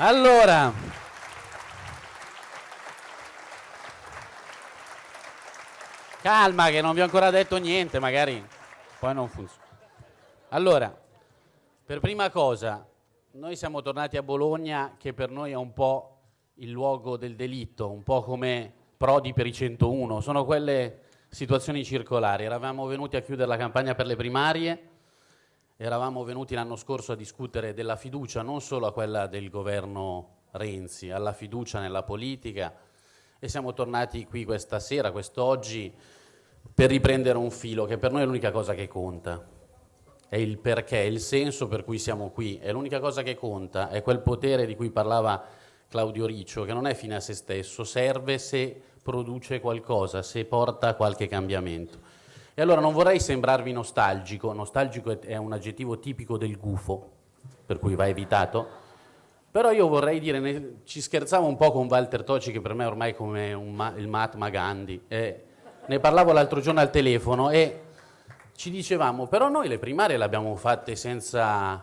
Allora, calma che non vi ho ancora detto niente, magari poi non funziona. Allora, per prima cosa, noi siamo tornati a Bologna che per noi è un po' il luogo del delitto, un po' come Prodi per i 101, sono quelle situazioni circolari. Eravamo venuti a chiudere la campagna per le primarie, eravamo venuti l'anno scorso a discutere della fiducia, non solo a quella del governo Renzi, alla fiducia nella politica e siamo tornati qui questa sera, quest'oggi, per riprendere un filo che per noi è l'unica cosa che conta. È il perché, il senso per cui siamo qui, è l'unica cosa che conta, è quel potere di cui parlava Claudio Riccio, che non è fine a se stesso, serve se produce qualcosa, se porta qualche cambiamento. E allora non vorrei sembrarvi nostalgico, nostalgico è un aggettivo tipico del gufo, per cui va evitato, però io vorrei dire, ci scherzavo un po' con Walter Toci, che per me ormai è come ma, il Mahatma Gandhi, eh, ne parlavo l'altro giorno al telefono e ci dicevamo, però noi le primarie le abbiamo fatte senza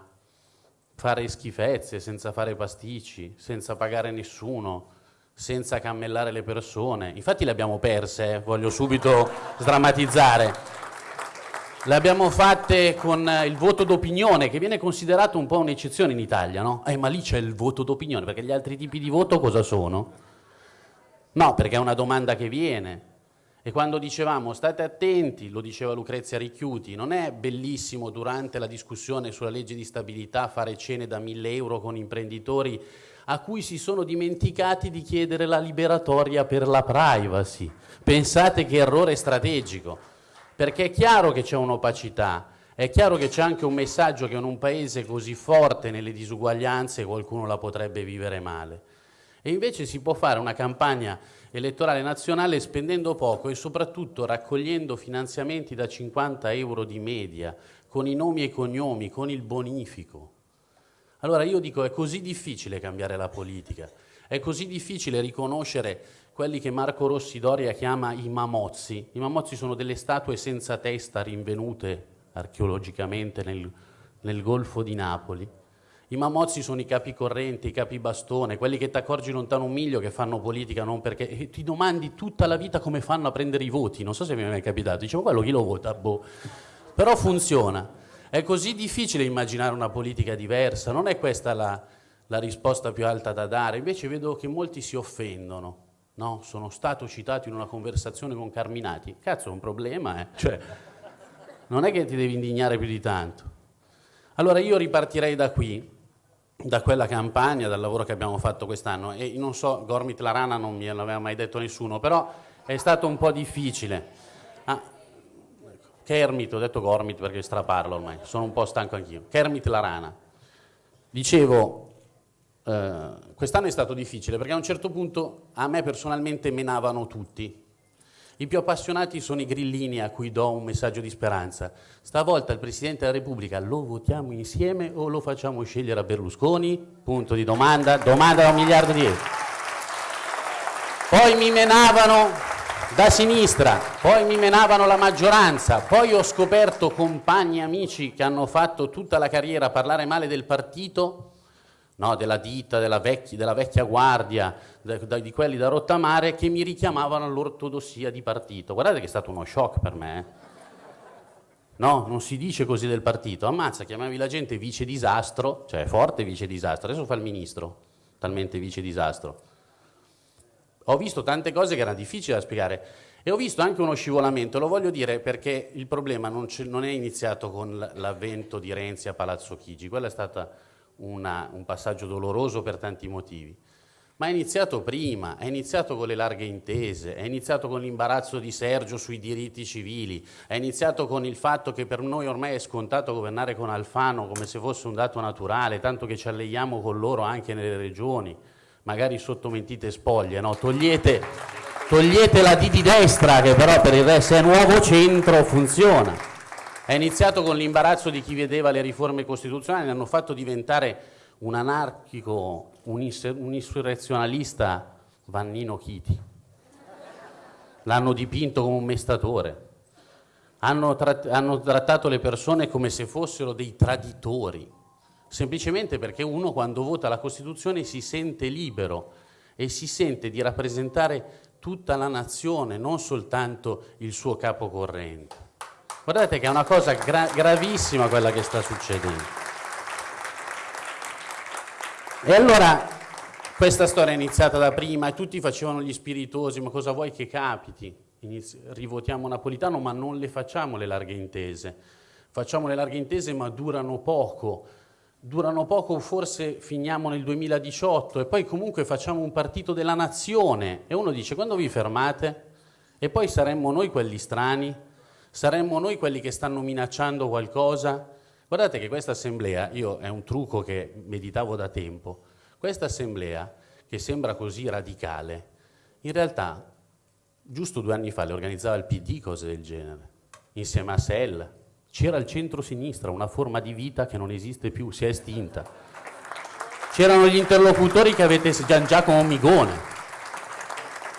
fare schifezze, senza fare pasticci, senza pagare nessuno, senza cammellare le persone. Infatti le abbiamo perse, eh, voglio subito sdrammatizzare. Le abbiamo fatte con il voto d'opinione, che viene considerato un po' un'eccezione in Italia, no? Eh, ma lì c'è il voto d'opinione, perché gli altri tipi di voto cosa sono? No, perché è una domanda che viene. E quando dicevamo state attenti, lo diceva Lucrezia Ricchiuti, non è bellissimo durante la discussione sulla legge di stabilità fare cene da mille euro con imprenditori a cui si sono dimenticati di chiedere la liberatoria per la privacy. Pensate che errore strategico, perché è chiaro che c'è un'opacità, è chiaro che c'è anche un messaggio che in un paese così forte nelle disuguaglianze qualcuno la potrebbe vivere male. E invece si può fare una campagna elettorale nazionale spendendo poco e soprattutto raccogliendo finanziamenti da 50 euro di media, con i nomi e cognomi, con il bonifico. Allora io dico è così difficile cambiare la politica, è così difficile riconoscere quelli che Marco Rossi Doria chiama i mamozzi. I mamozzi sono delle statue senza testa rinvenute archeologicamente nel, nel Golfo di Napoli. I mamozzi sono i capi correnti, i capi bastone, quelli che ti accorgi lontano un miglio che fanno politica non perché ti domandi tutta la vita come fanno a prendere i voti. Non so se mi è mai capitato, dicevo quello chi lo vota, boh. Però funziona. È così difficile immaginare una politica diversa, non è questa la, la risposta più alta da dare, invece vedo che molti si offendono. No, sono stato citato in una conversazione con Carminati. Cazzo, è un problema, eh? Cioè, non è che ti devi indignare più di tanto. Allora io ripartirei da qui, da quella campagna, dal lavoro che abbiamo fatto quest'anno e non so, Gormit la rana non me l'aveva mai detto nessuno, però è stato un po' difficile. Kermit, ho detto Gormit perché straparlo ormai, sono un po' stanco anch'io. Kermit la rana. Dicevo, eh, quest'anno è stato difficile perché a un certo punto a me personalmente menavano tutti. I più appassionati sono i grillini a cui do un messaggio di speranza. Stavolta il Presidente della Repubblica lo votiamo insieme o lo facciamo scegliere a Berlusconi? Punto di domanda, domanda da un miliardo di euro. Poi mi menavano da sinistra, poi mi menavano la maggioranza, poi ho scoperto compagni e amici che hanno fatto tutta la carriera parlare male del partito, no, della ditta, della vecchia, della vecchia guardia, di quelli da rottamare, che mi richiamavano all'ortodossia di partito. Guardate che è stato uno shock per me. Eh. No, non si dice così del partito. Ammazza, chiamavi la gente vice disastro, cioè forte vice disastro, adesso fa il ministro, talmente vice disastro. Ho visto tante cose che erano difficili da spiegare e ho visto anche uno scivolamento, lo voglio dire perché il problema non, non è iniziato con l'avvento di Renzi a Palazzo Chigi, quello è stato un passaggio doloroso per tanti motivi, ma è iniziato prima, è iniziato con le larghe intese, è iniziato con l'imbarazzo di Sergio sui diritti civili, è iniziato con il fatto che per noi ormai è scontato governare con Alfano come se fosse un dato naturale, tanto che ci alleiamo con loro anche nelle regioni magari sotto mentite spoglie, no? togliete, togliete la D di destra che però per il resto è nuovo centro, funziona. È iniziato con l'imbarazzo di chi vedeva le riforme costituzionali, hanno fatto diventare un anarchico, un, insurrezionalista Vannino Chiti. L'hanno dipinto come un mestatore. Hanno, tratt hanno trattato le persone come se fossero dei traditori semplicemente perché uno quando vota la Costituzione si sente libero e si sente di rappresentare tutta la nazione, non soltanto il suo capo corrente. Guardate che è una cosa gra gravissima quella che sta succedendo. E allora questa storia è iniziata da prima e tutti facevano gli spiritosi, ma cosa vuoi che capiti? Inizi rivotiamo Napolitano, ma non le facciamo le larghe intese. Facciamo le larghe intese, ma durano poco durano poco, forse finiamo nel 2018 e poi comunque facciamo un partito della nazione e uno dice quando vi fermate? E poi saremmo noi quelli strani? Saremmo noi quelli che stanno minacciando qualcosa? Guardate che questa assemblea, io è un trucco che meditavo da tempo, questa assemblea che sembra così radicale, in realtà giusto due anni fa le organizzava il PD cose del genere, insieme a SEL, c'era il centro-sinistra, una forma di vita che non esiste più, si è estinta. C'erano gli interlocutori che avete Giacomo Migone.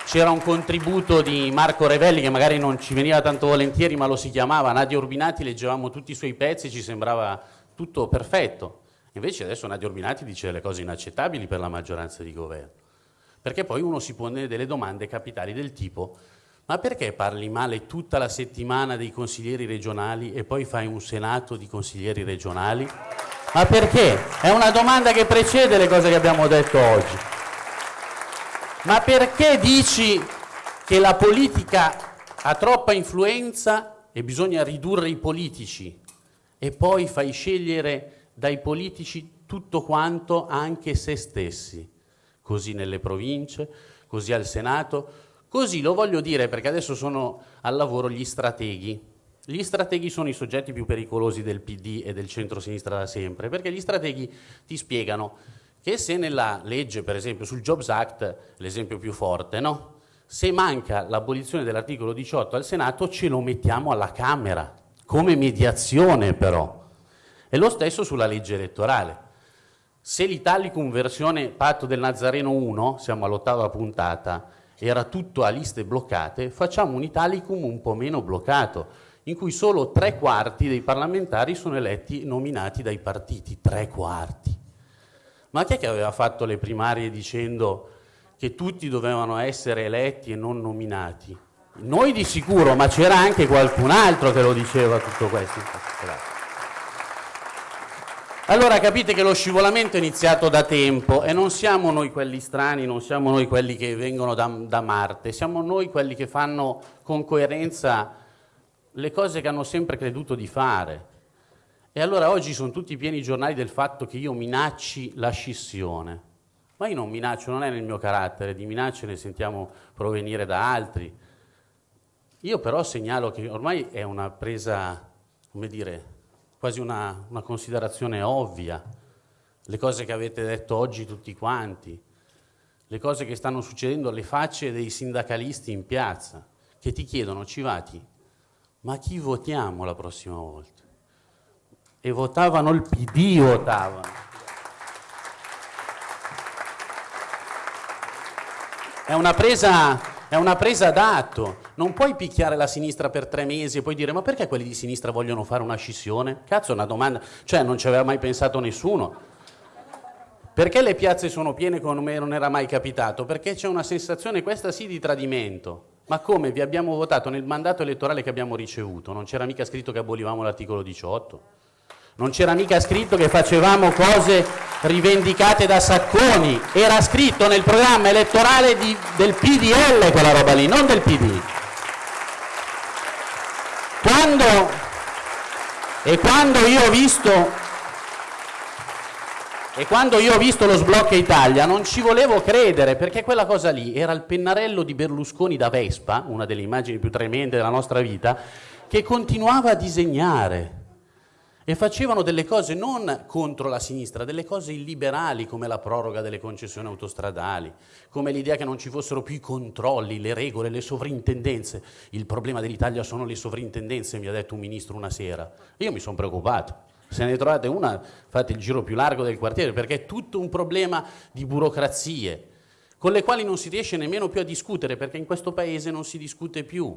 C'era un contributo di Marco Revelli che magari non ci veniva tanto volentieri, ma lo si chiamava Nadia Urbinati, leggevamo tutti i suoi pezzi, ci sembrava tutto perfetto. Invece adesso Nadia Urbinati dice delle cose inaccettabili per la maggioranza di governo. Perché poi uno si pone delle domande capitali del tipo ma perché parli male tutta la settimana dei consiglieri regionali e poi fai un senato di consiglieri regionali? Ma perché? È una domanda che precede le cose che abbiamo detto oggi. Ma perché dici che la politica ha troppa influenza e bisogna ridurre i politici e poi fai scegliere dai politici tutto quanto anche se stessi? Così nelle province, così al Senato, Così lo voglio dire perché adesso sono al lavoro gli strateghi. Gli strateghi sono i soggetti più pericolosi del PD e del centro-sinistra da sempre, perché gli strateghi ti spiegano che se nella legge, per esempio sul Jobs Act, l'esempio più forte, no? se manca l'abolizione dell'articolo 18 al Senato ce lo mettiamo alla Camera, come mediazione però. E lo stesso sulla legge elettorale. Se l'Italicum versione patto del Nazareno 1, siamo all'ottava puntata, era tutto a liste bloccate, facciamo un Italicum un po' meno bloccato, in cui solo tre quarti dei parlamentari sono eletti nominati dai partiti, tre quarti. Ma chi è che aveva fatto le primarie dicendo che tutti dovevano essere eletti e non nominati? Noi di sicuro, ma c'era anche qualcun altro che lo diceva tutto questo. Allora capite che lo scivolamento è iniziato da tempo e non siamo noi quelli strani, non siamo noi quelli che vengono da, da, Marte, siamo noi quelli che fanno con coerenza le cose che hanno sempre creduto di fare. E allora oggi sono tutti pieni i giornali del fatto che io minacci la scissione. Ma io non minaccio, non è nel mio carattere, di minacce ne sentiamo provenire da altri. Io però segnalo che ormai è una presa, come dire, quasi una, una considerazione ovvia, le cose che avete detto oggi tutti quanti, le cose che stanno succedendo, le facce dei sindacalisti in piazza, che ti chiedono, Civati, ma chi votiamo la prossima volta? E votavano il PD, votavano. È una presa è una presa d'atto. Non puoi picchiare la sinistra per tre mesi e poi dire ma perché quelli di sinistra vogliono fare una scissione? Cazzo, è una domanda, cioè non ci aveva mai pensato nessuno. Perché le piazze sono piene come non era mai capitato? Perché c'è una sensazione, questa sì, di tradimento. Ma come vi abbiamo votato nel mandato elettorale che abbiamo ricevuto? Non c'era mica scritto che abolivamo l'articolo 18? Non c'era mica scritto che facevamo cose rivendicate da Sacconi, era scritto nel programma elettorale di, del PDL quella roba lì, non del PD. Quando, e quando io ho visto e quando io ho visto lo sblocco Italia non ci volevo credere perché quella cosa lì era il pennarello di Berlusconi da Vespa, una delle immagini più tremende della nostra vita, che continuava a disegnare e facevano delle cose non contro la sinistra, delle cose illiberali come la proroga delle concessioni autostradali, come l'idea che non ci fossero più i controlli, le regole, le sovrintendenze. Il problema dell'Italia sono le sovrintendenze, mi ha detto un ministro una sera. Io mi sono preoccupato. Se ne trovate una, fate il giro più largo del quartiere, perché è tutto un problema di burocrazie, con le quali non si riesce nemmeno più a discutere, perché in questo paese non si discute più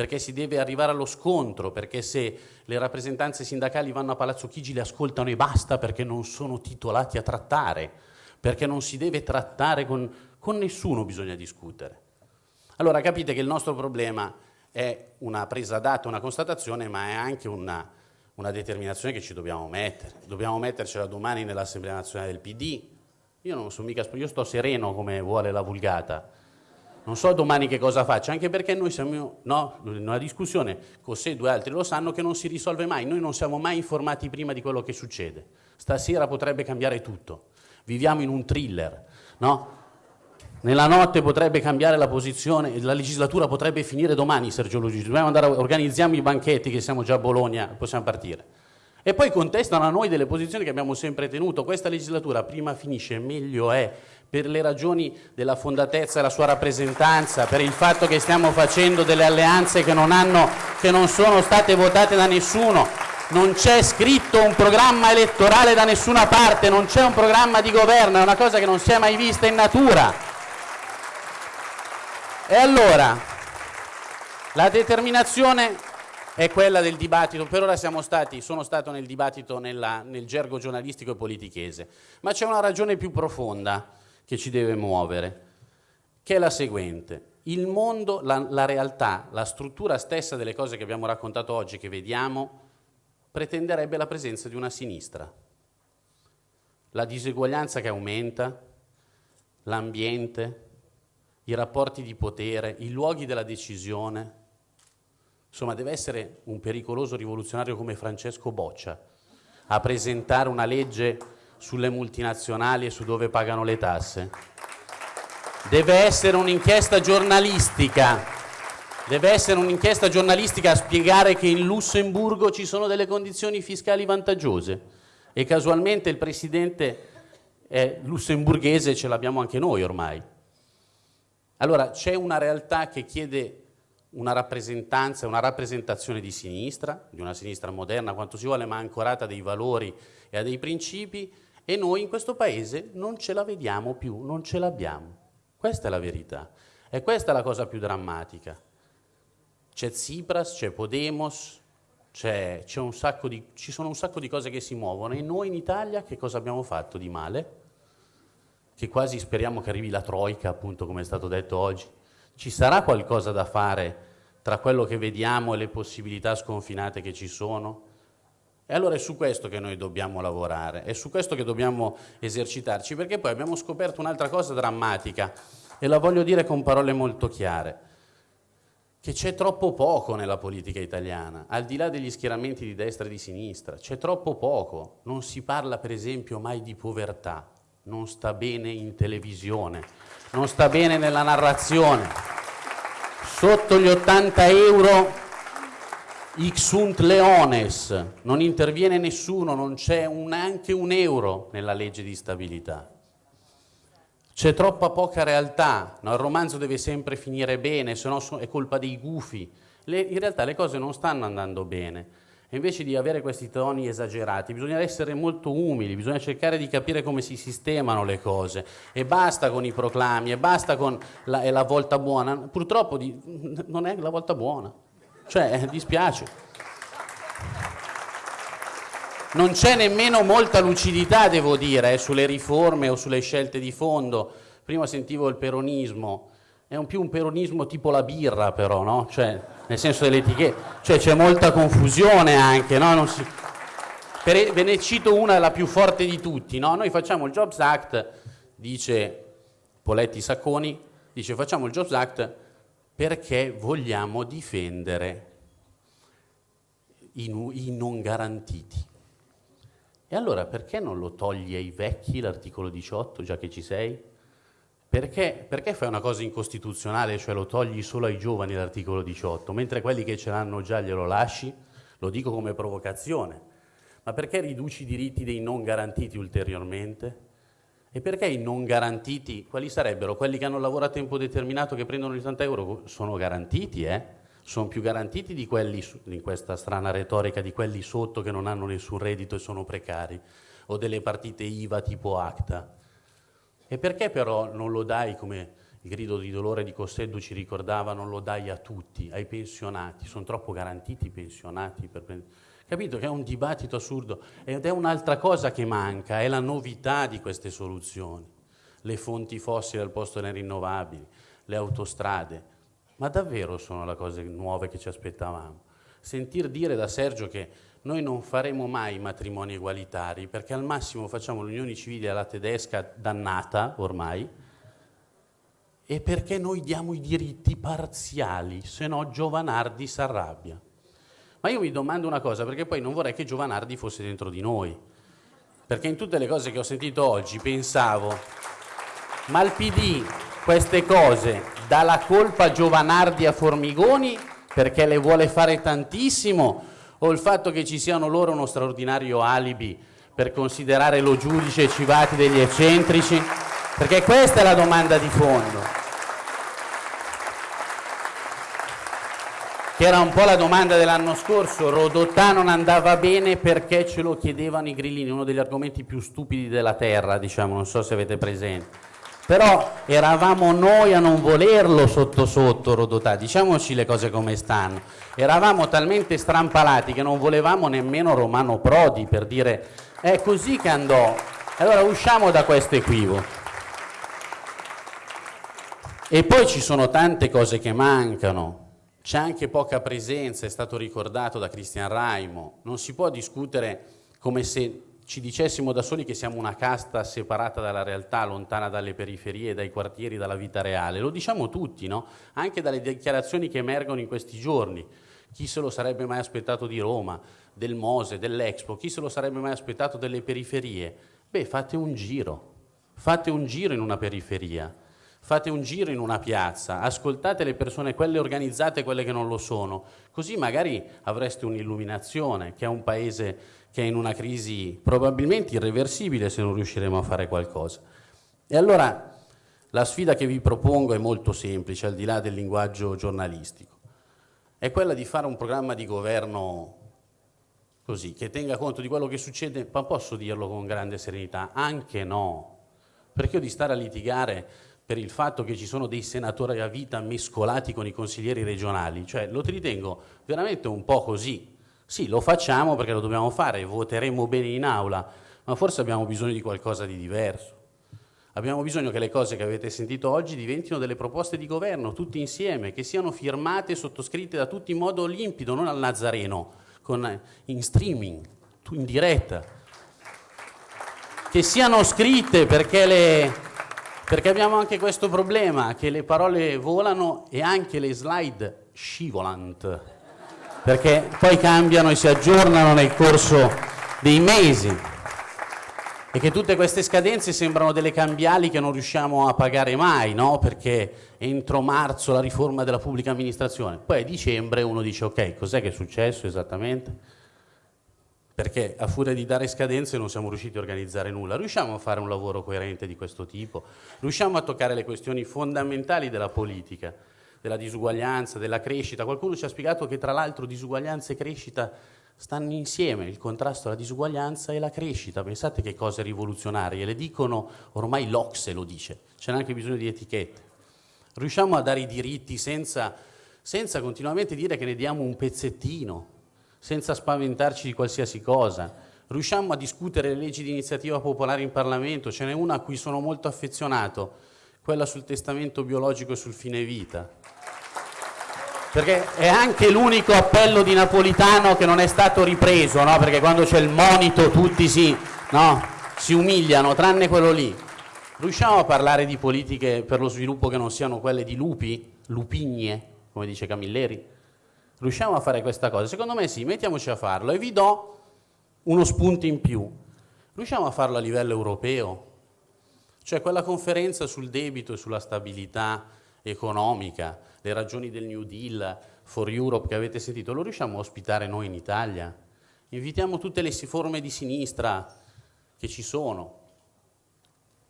perché si deve arrivare allo scontro, perché se le rappresentanze sindacali vanno a Palazzo Chigi le ascoltano e basta perché non sono titolati a trattare, perché non si deve trattare con, con nessuno, bisogna discutere. Allora capite che il nostro problema è una presa d'atto, una constatazione, ma è anche una, una determinazione che ci dobbiamo mettere. Dobbiamo mettercela domani nell'Assemblea nazionale del PD. Io non sono mica, io sto sereno come vuole la vulgata. Non so domani che cosa faccio, anche perché noi siamo no, in una discussione, con sé due altri lo sanno, che non si risolve mai. Noi non siamo mai informati prima di quello che succede. Stasera potrebbe cambiare tutto. Viviamo in un thriller, no? Nella notte potrebbe cambiare la posizione, la legislatura potrebbe finire domani, Sergio Luigi. Dobbiamo andare, organizziamo i banchetti che siamo già a Bologna, possiamo partire. E poi contestano a noi delle posizioni che abbiamo sempre tenuto. Questa legislatura prima finisce, meglio è, per le ragioni della fondatezza e la sua rappresentanza, per il fatto che stiamo facendo delle alleanze che non, hanno, che non sono state votate da nessuno. Non c'è scritto un programma elettorale da nessuna parte, non c'è un programma di governo, è una cosa che non si è mai vista in natura. E allora, la determinazione è quella del dibattito, per ora stati, sono stato nel dibattito nella, nel gergo giornalistico e politichese, ma c'è una ragione più profonda che ci deve muovere, che è la seguente. Il mondo, la, la realtà, la struttura stessa delle cose che abbiamo raccontato oggi, che vediamo, pretenderebbe la presenza di una sinistra. La diseguaglianza che aumenta, l'ambiente, i rapporti di potere, i luoghi della decisione. Insomma, deve essere un pericoloso rivoluzionario come Francesco Boccia a presentare una legge sulle multinazionali e su dove pagano le tasse. Deve essere un'inchiesta giornalistica, deve essere un'inchiesta giornalistica a spiegare che in Lussemburgo ci sono delle condizioni fiscali vantaggiose e casualmente il presidente è lussemburghese, ce l'abbiamo anche noi ormai. Allora c'è una realtà che chiede una rappresentanza, una rappresentazione di sinistra, di una sinistra moderna quanto si vuole, ma ancorata a dei valori e a dei principi, e noi in questo paese non ce la vediamo più, non ce l'abbiamo. Questa è la verità. E questa è la cosa più drammatica. C'è Tsipras, c'è Podemos, c'è, di, ci sono un sacco di cose che si muovono e noi in Italia che cosa abbiamo fatto di male? che quasi speriamo che arrivi la Troica, appunto come è stato detto oggi. Ci sarà qualcosa da fare tra quello che vediamo e le possibilità sconfinate che ci sono? E allora è su questo che noi dobbiamo lavorare, è su questo che dobbiamo esercitarci, perché poi abbiamo scoperto un'altra cosa drammatica, e la voglio dire con parole molto chiare, che c'è troppo poco nella politica italiana, al di là degli schieramenti di destra e di sinistra, c'è troppo poco, non si parla per esempio mai di povertà, non sta bene in televisione, non sta bene nella narrazione. Sotto gli 80 euro Ixunt leones, non interviene nessuno, non c'è neanche un euro nella legge di stabilità. C'è troppa poca realtà, no? il romanzo deve sempre finire bene, se no è colpa dei gufi. Le, in realtà le cose non stanno andando bene. E invece di avere questi toni esagerati, bisogna essere molto umili, bisogna cercare di capire come si sistemano le cose. E basta con i proclami, e basta con la, la volta buona. Purtroppo di, non è la volta buona. Cioè, dispiace. Non c'è nemmeno molta lucidità, devo dire, eh, sulle riforme o sulle scelte di fondo. Prima sentivo il peronismo, è un più un peronismo tipo la birra però, no? Cioè, nel senso delle etichette, cioè c'è molta confusione anche, no? si... per... ve ne cito una, la più forte di tutti, no? Noi facciamo il Jobs Act, dice Poletti Sacconi, dice facciamo il Jobs Act perché vogliamo difendere i, i non garantiti. E allora perché non lo togli ai vecchi l'articolo 18, già che ci sei? Perché, perché, fai una cosa incostituzionale, cioè lo togli solo ai giovani l'articolo 18, mentre quelli che ce l'hanno già glielo lasci? Lo dico come provocazione. Ma perché riduci i diritti dei non garantiti ulteriormente? E perché i non garantiti, quali sarebbero? Quelli che hanno lavorato a tempo determinato che prendono gli 80 euro? Sono garantiti, eh? Sono più garantiti di quelli, in questa strana retorica, di quelli sotto che non hanno nessun reddito e sono precari, o delle partite IVA tipo ACTA. E perché però non lo dai come il grido di dolore di Cosseddu ci ricordava non lo dai a tutti, ai pensionati, sono troppo garantiti i pensionati per prendere Capito che è un dibattito assurdo ed è un'altra cosa che manca, è la novità di queste soluzioni. Le fonti fossili al posto delle rinnovabili, le autostrade. Ma davvero sono le cose nuove che ci aspettavamo? Sentir dire da Sergio che noi non faremo mai matrimoni egualitari perché al massimo facciamo l'unione civile alla tedesca dannata ormai e perché noi diamo i diritti parziali, se no Giovanardi si arrabbia. Ma io mi domando una cosa, perché poi non vorrei che Giovanardi fosse dentro di noi. Perché in tutte le cose che ho sentito oggi pensavo, ma il PD queste cose dà la colpa a Giovanardi a Formigoni perché le vuole fare tantissimo o il fatto che ci siano loro uno straordinario alibi per considerare lo giudice Civati degli eccentrici? Perché questa è la domanda di fondo. Che era un po' la domanda dell'anno scorso, Rodotà non andava bene perché ce lo chiedevano i grillini, uno degli argomenti più stupidi della terra, diciamo, non so se avete presente. Però eravamo noi a non volerlo sotto sotto Rodotà, diciamoci le cose come stanno. Eravamo talmente strampalati che non volevamo nemmeno Romano Prodi per dire è così che andò. Allora usciamo da questo equivoco. E poi ci sono tante cose che mancano. C'è anche poca presenza, è stato ricordato da Cristian Raimo, non si può discutere come se ci dicessimo da soli che siamo una casta separata dalla realtà, lontana dalle periferie, dai quartieri, dalla vita reale. Lo diciamo tutti, no? Anche dalle dichiarazioni che emergono in questi giorni. Chi se lo sarebbe mai aspettato di Roma, del Mose, dell'Expo? Chi se lo sarebbe mai aspettato delle periferie? Beh, fate un giro, fate un giro in una periferia fate un giro in una piazza, ascoltate le persone, quelle organizzate e quelle che non lo sono, così magari avreste un'illuminazione, che è un paese che è in una crisi probabilmente irreversibile se non riusciremo a fare qualcosa. E allora la sfida che vi propongo è molto semplice, al di là del linguaggio giornalistico, è quella di fare un programma di governo così, che tenga conto di quello che succede, ma posso dirlo con grande serenità, anche no, perché io di stare a litigare per il fatto che ci sono dei senatori a vita mescolati con i consiglieri regionali, cioè lo ritengo veramente un po' così. Sì, lo facciamo perché lo dobbiamo fare, voteremo bene in aula, ma forse abbiamo bisogno di qualcosa di diverso. Abbiamo bisogno che le cose che avete sentito oggi diventino delle proposte di governo, tutte insieme, che siano firmate e sottoscritte da tutti in modo limpido, non al Nazareno, con, in streaming, in diretta. Che siano scritte perché le, perché abbiamo anche questo problema, che le parole volano e anche le slide scivolant, perché poi cambiano e si aggiornano nel corso dei mesi e che tutte queste scadenze sembrano delle cambiali che non riusciamo a pagare mai, no? perché entro marzo la riforma della pubblica amministrazione, poi a dicembre uno dice ok, cos'è che è successo esattamente? Perché a furia di dare scadenze non siamo riusciti a organizzare nulla. Riusciamo a fare un lavoro coerente di questo tipo? Riusciamo a toccare le questioni fondamentali della politica, della disuguaglianza, della crescita? Qualcuno ci ha spiegato che tra l'altro disuguaglianza e crescita stanno insieme, il contrasto alla disuguaglianza e la crescita. Pensate che cose rivoluzionarie, le dicono, ormai l'Ocse lo dice, c'è neanche bisogno di etichette. Riusciamo a dare i diritti senza, senza continuamente dire che ne diamo un pezzettino, senza spaventarci di qualsiasi cosa. Riusciamo a discutere le leggi di iniziativa popolare in Parlamento, ce n'è una a cui sono molto affezionato, quella sul testamento biologico e sul fine vita. Perché è anche l'unico appello di Napolitano che non è stato ripreso, no? perché quando c'è il monito tutti si, no? si umiliano, tranne quello lì. Riusciamo a parlare di politiche per lo sviluppo che non siano quelle di lupi, lupigne, come dice Camilleri? Riusciamo a fare questa cosa? Secondo me sì, mettiamoci a farlo e vi do uno spunto in più. Riusciamo a farlo a livello europeo? Cioè quella conferenza sul debito e sulla stabilità economica, le ragioni del New Deal, for Europe che avete sentito, lo riusciamo a ospitare noi in Italia? Invitiamo tutte le forme di sinistra che ci sono.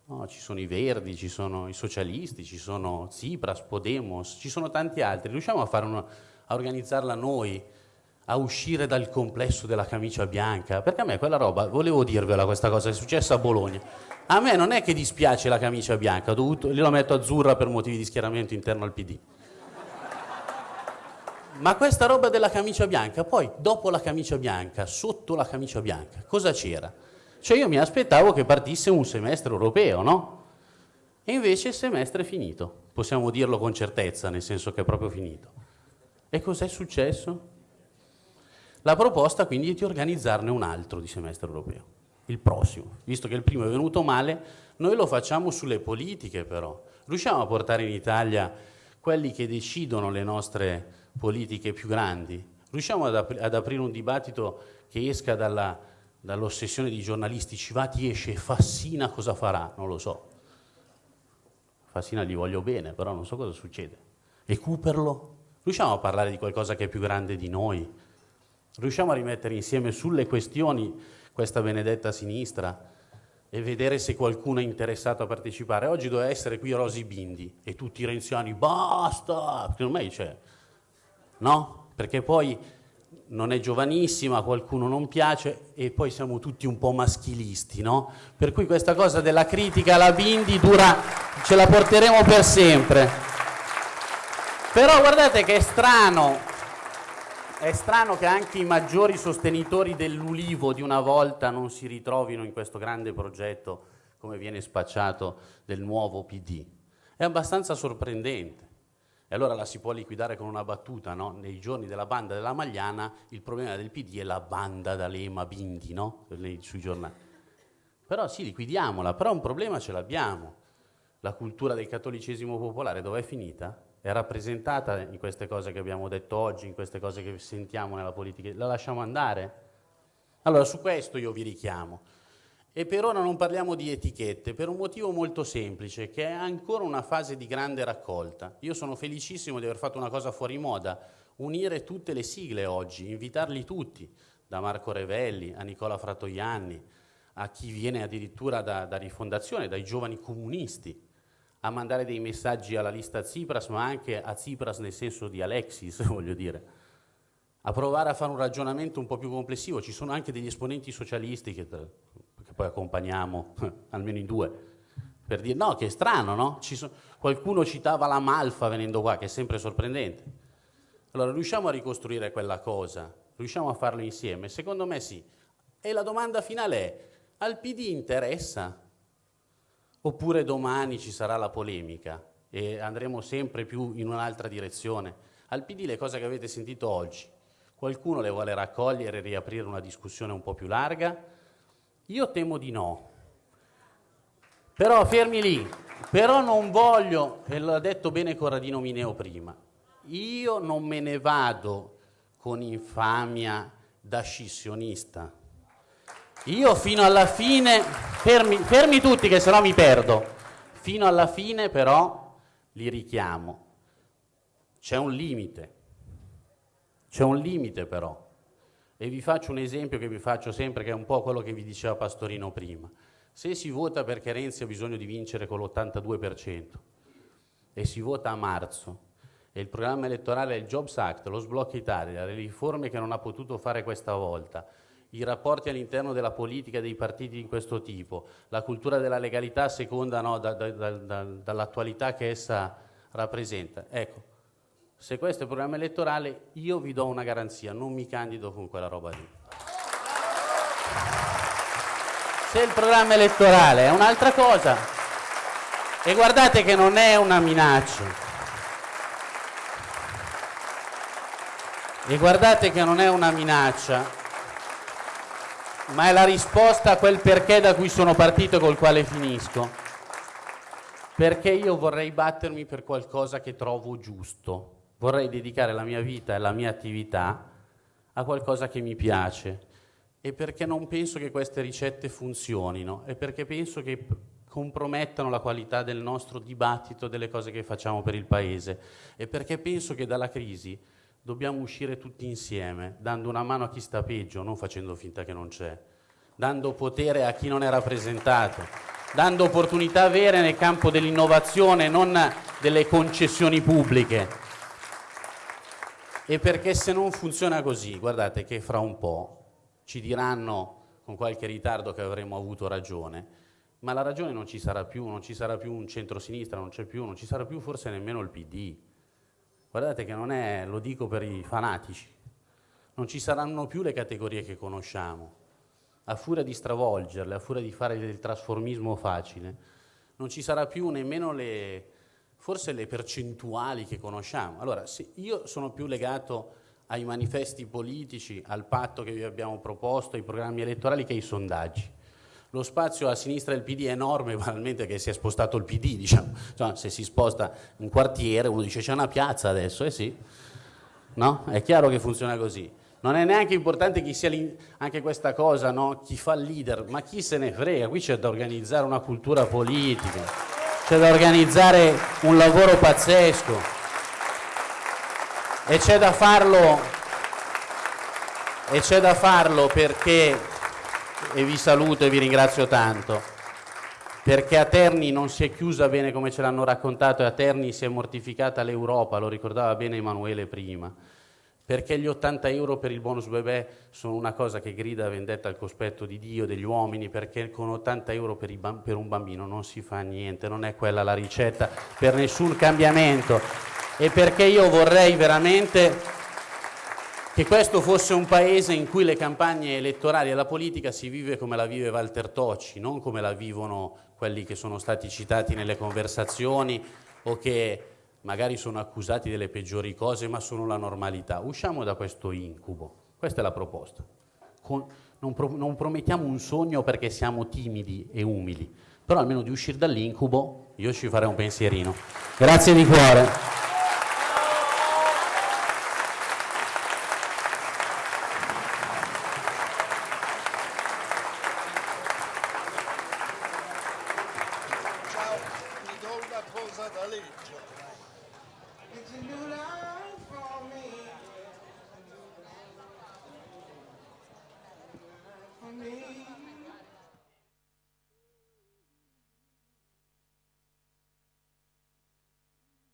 No, ci sono i Verdi, ci sono i socialisti, ci sono Tsipras, Podemos, ci sono tanti altri. Riusciamo a fare una a organizzarla noi, a uscire dal complesso della camicia bianca, perché a me quella roba, volevo dirvela questa cosa, è successa a Bologna. A me non è che dispiace la camicia bianca, dovuto, io la metto azzurra per motivi di schieramento interno al PD. Ma questa roba della camicia bianca, poi dopo la camicia bianca, sotto la camicia bianca, cosa c'era? Cioè io mi aspettavo che partisse un semestre europeo, no? E invece il semestre è finito, possiamo dirlo con certezza, nel senso che è proprio finito. E cos'è successo? La proposta quindi è di organizzarne un altro di semestre europeo, il prossimo. Visto che il primo è venuto male, noi lo facciamo sulle politiche però. Riusciamo a portare in Italia quelli che decidono le nostre politiche più grandi? Riusciamo ad, ap ad aprire un dibattito che esca dall'ossessione di giornalisti, ci va, ti esce, Fassina cosa farà? Non lo so. Fassina gli voglio bene, però non so cosa succede. Cooperlo? Riusciamo a parlare di qualcosa che è più grande di noi? Riusciamo a rimettere insieme sulle questioni questa benedetta sinistra e vedere se qualcuno è interessato a partecipare. Oggi doveva essere qui Rosy Bindi e tutti i renziani, basta! Secondo me c'è, no? Perché poi non è giovanissima, qualcuno non piace e poi siamo tutti un po' maschilisti, no? Per cui questa cosa della critica alla Bindi dura, ce la porteremo per sempre. Però guardate che è strano è strano che anche i maggiori sostenitori dell'ulivo di una volta non si ritrovino in questo grande progetto come viene spacciato del nuovo PD. È abbastanza sorprendente. E allora la si può liquidare con una battuta, no? Nei giorni della banda della Magliana il problema del PD è la banda d'Alema Bindi, no? Sui giornali. Però sì, liquidiamola, però un problema ce l'abbiamo. La cultura del cattolicesimo popolare dov'è finita? È rappresentata in queste cose che abbiamo detto oggi, in queste cose che sentiamo nella politica, la lasciamo andare? Allora, su questo io vi richiamo. E per ora non parliamo di etichette, per un motivo molto semplice, che è ancora una fase di grande raccolta. Io sono felicissimo di aver fatto una cosa fuori moda, unire tutte le sigle oggi, invitarli tutti, da Marco Revelli a Nicola Fratoianni, a chi viene addirittura da, da Rifondazione, dai giovani comunisti, a mandare dei messaggi alla lista Tsipras, ma anche a Tsipras nel senso di Alexis, voglio dire, a provare a fare un ragionamento un po' più complessivo. Ci sono anche degli esponenti socialisti che, che poi accompagniamo, almeno in due, per dire no, che è strano, no? So, qualcuno citava la Malfa venendo qua, che è sempre sorprendente. Allora, riusciamo a ricostruire quella cosa? Riusciamo a farlo insieme? Secondo me sì. E la domanda finale è, al PD interessa oppure domani ci sarà la polemica e andremo sempre più in un'altra direzione. Al PD le cose che avete sentito oggi, qualcuno le vuole raccogliere e riaprire una discussione un po' più larga? Io temo di no. Però fermi lì, però non voglio, e l'ha detto bene Corradino Mineo prima, io non me ne vado con infamia da scissionista, io fino alla fine, fermi, fermi tutti che sennò mi perdo, fino alla fine però li richiamo. C'è un limite, c'è un limite però. E vi faccio un esempio che vi faccio sempre, che è un po' quello che vi diceva Pastorino prima. Se si vota perché Renzi ha bisogno di vincere con l'82% e si vota a marzo e il programma elettorale è il Jobs Act, lo sblocca Italia, le riforme che non ha potuto fare questa volta, i rapporti all'interno della politica dei partiti di questo tipo, la cultura della legalità seconda no, da, da, da, dall'attualità che essa rappresenta. Ecco, se questo è il programma elettorale, io vi do una garanzia, non mi candido con quella roba lì. Se il programma elettorale è un'altra cosa, e guardate che non è una minaccia, e guardate che non è una minaccia, ma è la risposta a quel perché da cui sono partito e col quale finisco. Perché io vorrei battermi per qualcosa che trovo giusto. Vorrei dedicare la mia vita e la mia attività a qualcosa che mi piace. E perché non penso che queste ricette funzionino. E perché penso che compromettano la qualità del nostro dibattito, delle cose che facciamo per il Paese. E perché penso che dalla crisi dobbiamo uscire tutti insieme, dando una mano a chi sta peggio, non facendo finta che non c'è, dando potere a chi non è rappresentato, dando opportunità vere nel campo dell'innovazione, non delle concessioni pubbliche. E perché se non funziona così, guardate che fra un po' ci diranno con qualche ritardo che avremmo avuto ragione, ma la ragione non ci sarà più, non ci sarà più un centro-sinistra, non c'è più, non ci sarà più forse nemmeno il PD. Guardate che non è, lo dico per i fanatici, non ci saranno più le categorie che conosciamo. A furia di stravolgerle, a furia di fare del trasformismo facile, non ci sarà più nemmeno le, forse le percentuali che conosciamo. Allora, io sono più legato ai manifesti politici, al patto che vi abbiamo proposto, ai programmi elettorali che ai sondaggi. Lo spazio a sinistra del PD è enorme, banalmente che si è spostato il PD, diciamo. Cioè, se si sposta un quartiere, uno dice c'è una piazza adesso, eh sì. No? È chiaro che funziona così. Non è neanche importante chi sia anche questa cosa, no? chi fa il leader, ma chi se ne frega, qui c'è da organizzare una cultura politica, c'è da organizzare un lavoro pazzesco e c'è da farlo e c'è da farlo perché e vi saluto e vi ringrazio tanto. Perché a Terni non si è chiusa bene come ce l'hanno raccontato e a Terni si è mortificata l'Europa, lo ricordava bene Emanuele prima. Perché gli 80 euro per il bonus bebè sono una cosa che grida vendetta al cospetto di Dio, degli uomini, perché con 80 euro per, per un bambino non si fa niente, non è quella la ricetta per nessun cambiamento. E perché io vorrei veramente che questo fosse un paese in cui le campagne elettorali e la politica si vive come la vive Walter Tocci, non come la vivono quelli che sono stati citati nelle conversazioni o che magari sono accusati delle peggiori cose ma sono la normalità. Usciamo da questo incubo, questa è la proposta. Con, non, pro, non promettiamo un sogno perché siamo timidi e umili, però almeno di uscire dall'incubo io ci farei un pensierino. Grazie di cuore.